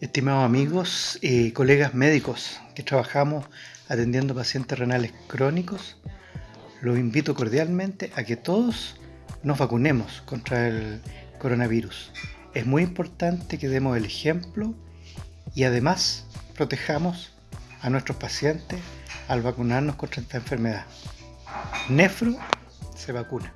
Estimados amigos y colegas médicos que trabajamos atendiendo pacientes renales crónicos, los invito cordialmente a que todos nos vacunemos contra el coronavirus. Es muy importante que demos el ejemplo y además protejamos a nuestros pacientes al vacunarnos contra esta enfermedad. Nefro se vacuna.